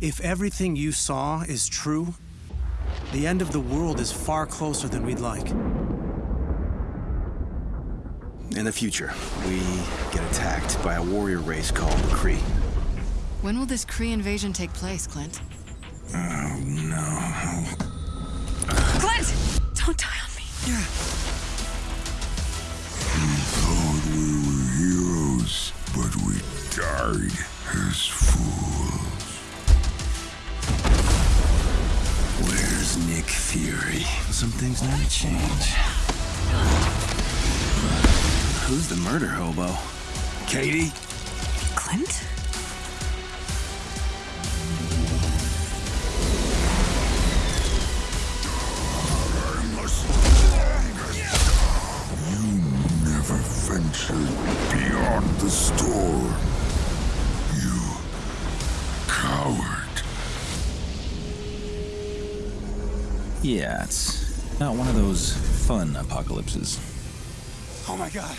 If everything you saw is true, the end of the world is far closer than we'd like. In the future, we get attacked by a warrior race called the Kree. When will this Kree invasion take place, Clint? Oh, no. Clint! Don't die on me. We thought we were heroes, but we died as fools. Where's Nick Fury? Some things never change. Who's the murder hobo? Katie? Clint? I'm the strongest. You never ventured beyond the storm. You coward. Yeah, it's not one of those fun apocalypses. Oh my god.